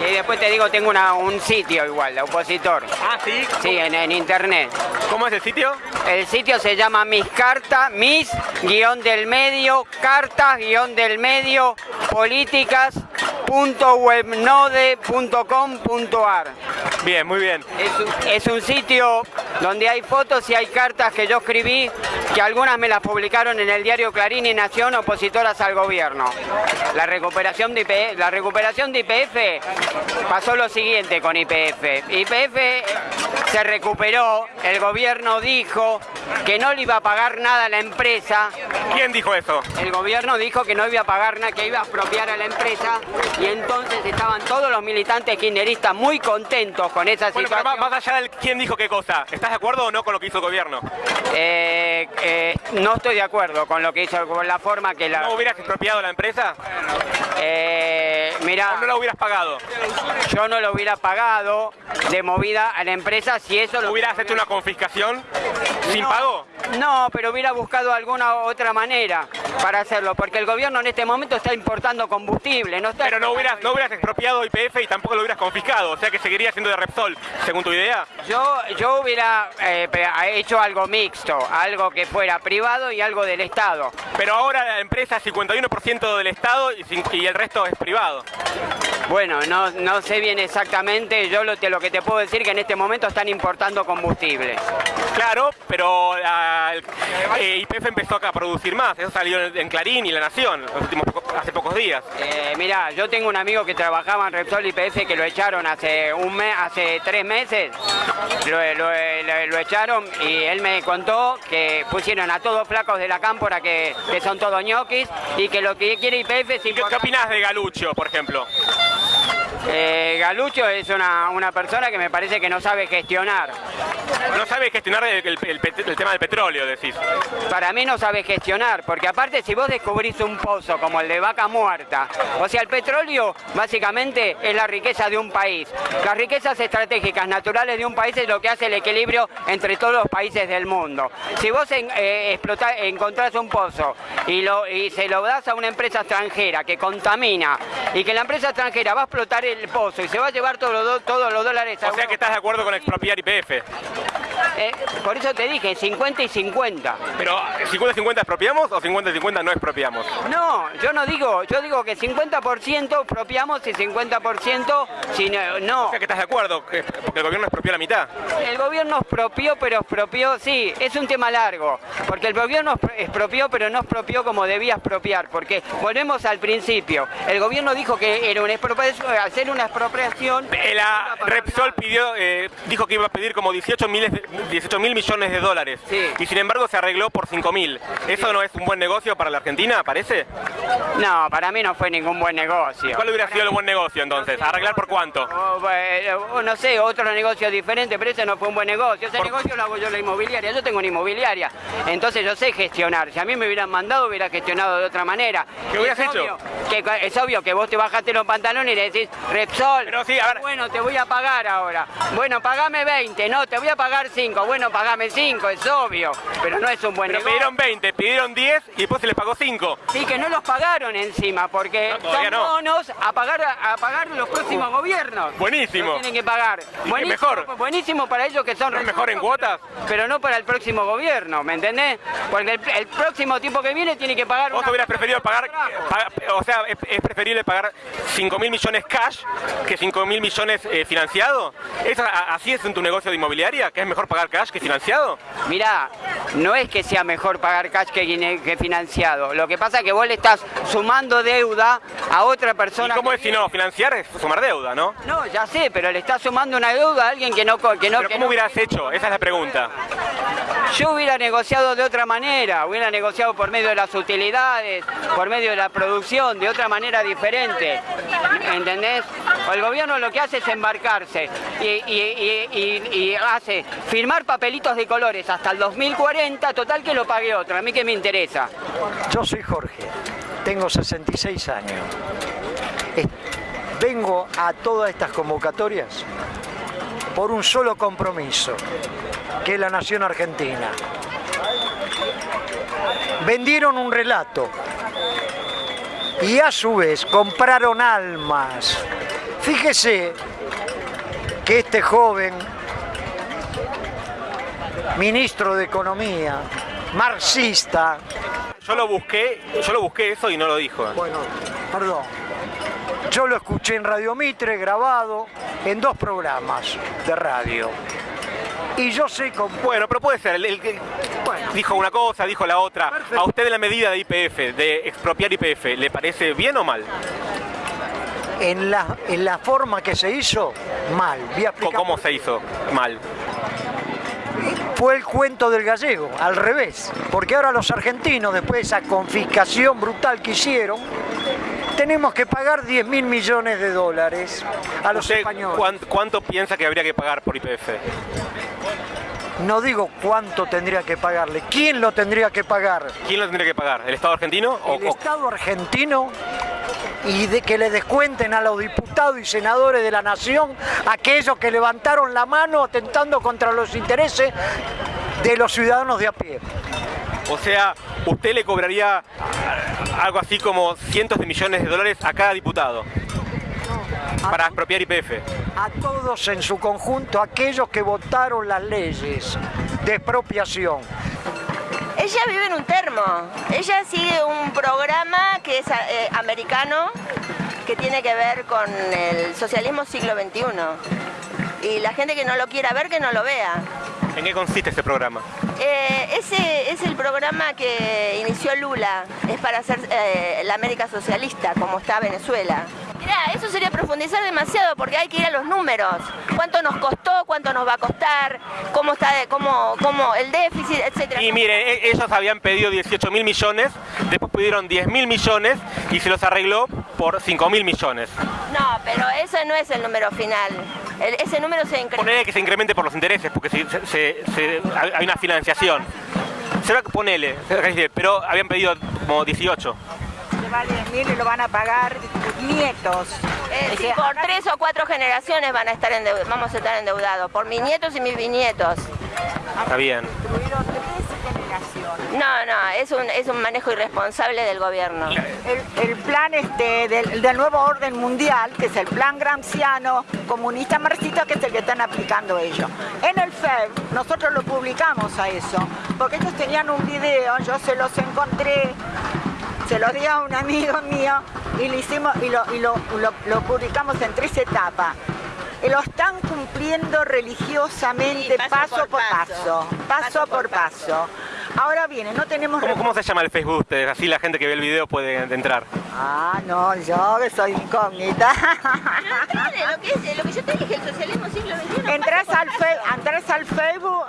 Y después te digo, tengo una- un sitio igual, de opositor. Ah, sí. Sí, en, en internet. ¿Cómo es el sitio? El sitio se llama Mis Cartas, Mis, guion del medio, cartas, guion del medio, políticas.webnode.com.ar. Bien, muy bien. Es un, es un sitio donde hay fotos y hay cartas que yo escribí, que algunas me las publicaron en el diario Clarín y Nación, opositoras al gobierno. La recuperación de IPF, IPF pasó lo siguiente con IPF. IPF se recuperó, el gobierno dijo que no le iba a pagar nada a la empresa, ¿Quién dijo eso? el gobierno dijo que no iba a pagar nada, que iba a expropiar a la empresa y entonces estaban todos los militantes kirchneristas muy contentos con esa Bueno, pero situación. más, más allá del quién dijo qué cosa, ¿estás de acuerdo o no con lo que hizo el gobierno? Eh, eh, no estoy de acuerdo con lo que hizo, con la forma que la... ¿No hubieras expropiado la empresa? Eh, mira, ¿O no la hubieras pagado? yo no lo hubiera pagado de movida a la empresa si eso lo ¿Hubieras hecho una confiscación sin No, pago? No, pero hubiera buscado alguna otra manera para hacerlo, porque el gobierno en este momento está importando combustible, no está... Pero no hubieras, no hubieras expropiado IPF y tampoco lo hubieras confiscado, o sea que seguiría siendo de Repsol, según tu idea. Yo, yo hubiera eh, hecho algo mixto, algo que fuera privado y algo del Estado. Pero ahora la empresa es 51% del Estado y, y el resto es privado. Bueno, no, no sé bien exactamente, yo lo, te- lo que te puedo decir que en este momento están importando combustible. Claro, pero ah, el- eh, empezó acá a producir más, eso salió en, Clarín y La Nación los últimos hace pocos días. Eh, mira, yo tengo un amigo que trabajaba en Repsol IPF que lo echaron hace un mes, hace tres meses, lo, lo- lo- echaron y él me contó que pusieron a todos flacos de la cámpora que, que son todos ñoquis y que lo que quiere IPF es ¿Qué, qué importante. opinás de Galucho, por ejemplo? Eh, Galucho es una, una persona que me parece que no sabe gestionar. No sabe gestionar el, el- el pet- el tema del petróleo, decís. Para mí no sabe gestionar, porque aparte si vos descubrís un pozo como el de Vaca Muerta, o sea, el petróleo básicamente es la riqueza de un país. Las riquezas estratégicas naturales de un país es lo que hace el equilibrio entre todos los países del mundo. Si vos en- eh, encontrás un pozo y, lo, y se lo das a una empresa extranjera que contamina y que la empresa extranjera va a explotar el pozo y se va a llevar todos los, do- todos los dólares O sea que estás de acuerdo con expropiar YPF. Eh, por eso te dije, 50 y 50. Pero ¿50-50 expropiamos o 50-50 no expropiamos? No, yo no digo, yo digo que 50% expropiamos y 50% si no, no. O sea que estás de acuerdo, que- porque el gobierno expropió la mitad. El gobierno expropió, pero expropió, sí, es un tema largo, porque el gobierno expro- expropió, pero no expropió como debía expropiar, porque volvemos al principio, el gobierno dijo que era una expropiación, hacer una expropiación... Eh, La Repsol pidió, eh, dijo que iba a pedir como 18 mil 18 mil millones de dólares. Sí. Y sin embargo se arregló por 5 mil. ¿Eso no es un buen negocio para la Argentina, parece? No, para mí no fue ningún buen negocio. ¿Cuál hubiera sido el buen negocio entonces? ¿Arreglar por cuánto? O, bueno, no sé, otro negocio diferente, pero ese no fue un buen negocio. Ese Por- negocio lo hago yo la inmobiliaria. Yo tengo una inmobiliaria. Entonces yo sé gestionar. Si a mí me hubieran mandado, hubiera gestionado de otra manera. ¿Qué hubieras Es hecho? Que, es obvio que vos te bajaste los pantalones y le decís, Repsol, Pero sí, a ver- bueno, te voy a pagar ahora. Bueno, pagame 20. No, te voy a pagar 5. Bueno, pagame 5, es obvio. Pero no es un buen Pero negocio. pidieron 20, pidieron 10 y después se les pagó 5. Sí, que no los pagaron encima, porque No, son no. bonos a pagar a pagar los próximos gobiernos. Buenísimo. Lo tienen que pagar. Buenísimo, mejor. buenísimo para ellos que son ¿No es mejor en cuotas? Pero no para el próximo gobierno, ¿me entendés? Porque el, el próximo tipo que viene tiene que pagar ¿Vos hubieras preferido pagar, trabajo. paga- o sea, es, es preferible pagar 5 mil millones cash que 5 mil millones eh, financiado? ¿Es ¿Así es en tu negocio de inmobiliaria? ¿Que es mejor pagar cash que financiado? Mirá, no es que sea mejor pagar cash que, que financiado. Lo que pasa es que vos le estás sumando deuda a otra ¿Y persona. cómo es si no? Financiar es sumar deuda, ¿no? No, ya sé, pero le estás sumando una deuda a alguien que no... Que no Pero que ¿cómo no- hubieras hecho? Esa es la pregunta. Yo hubiera negociado de otra manera, hubiera negociado por medio de las utilidades, por medio de la producción, de otra manera diferente. ¿Entendés? El gobierno lo que hace es embarcarse y, hace firmar papelitos de colores hasta el 2040, total que lo pague otro. A mí que me interesa. Yo soy Jorge, tengo 66 años. Vengo a todas estas convocatorias por un solo compromiso, que es la nación argentina. Vendieron un relato y a su vez compraron almas. Fíjese que este joven ministro de Economía, marxista, Yo lo busqué, yo lo busqué eso y no lo dijo. bueno, perdón, yo lo escuché en Radio Mitre grabado en dos programas de radio. Y yo sé con... Bueno, pero puede ser. el- el que Bueno, dijo una cosa, dijo la otra. Perfecto. ¿A usted la medida de IPF, de expropiar IPF, le parece bien o mal? En la, en la forma que se hizo, mal. Voy a ¿O explicar ¿Cómo se hizo mal? fue el cuento del gallego, al revés. Porque ahora los argentinos, después de esa confiscación brutal que hicieron, tenemos que pagar 10 mil millones de dólares a los ¿Usted españoles. cuán- cuánto piensa que habría que pagar por IPF? No digo cuánto tendría que pagarle, quién lo tendría que pagar. ¿Quién lo tendría que pagar? ¿El Estado argentino? O, El Estado argentino y de que le descuenten a los diputados y senadores de la nación aquellos que levantaron la mano atentando contra los intereses de los ciudadanos de a pie. o sea, usted le cobraría algo así como cientos de millones de dólares a cada diputado para expropiar IPF. a todos en su conjunto, aquellos que votaron las leyes de expropiación. Ella vive en un termo. Ella sigue un programa que es eh, americano que tiene que ver con el socialismo siglo XXI. Y la gente que no lo quiera ver, que no lo vea. ¿En qué consiste ese programa? Eh, ese es el programa que inició Lula, es para hacer eh, la América socialista, como está Venezuela. Eso sería profundizar demasiado porque hay que ir a los números. ¿Cuánto nos costó? ¿Cuánto nos va a costar? ¿Cómo está de- cómo, cómo el déficit, etcétera? Y miren, e- ellos habían pedido 18 mil millones, después pidieron 10 mil millones y se los arregló por 5 mil millones. No, pero ese no es el número final. El- ese número se incrementa. Ponele que se incremente por los intereses, porque si- se- se- se- hay una financiación. Se va, ponele, pero habían pedido como 18. Se vale 10.000 y lo van a pagar nietos. Eh, sí, por tres o cuatro generaciones van a estar vamos a estar endeudados, por mis nietos y mis bisnietos. Está bien. No, no, es un, es un manejo irresponsable del gobierno. El, el plan este del, del nuevo orden mundial, que es el plan gramsciano, comunista marxista, que es el que están aplicando ellos. En el FEB, nosotros lo publicamos a eso, porque ellos tenían un video, yo se los encontré, se los di a un amigo mío y lo hicimos y lo, y lo, lo- lo publicamos en tres etapas. Y Lo están cumpliendo religiosamente, Sí, paso paso, por por paso. paso, paso por paso. Ahora viene, no tenemos ¿Cómo, cómo se llama el Facebook de ustedes? Así la gente que ve el video puede entrar. Ah, no, yo que soy incógnita. Lo que, es, lo que yo te dije, el socialismo siglo XXI. entras, al fe- entras al Facebook.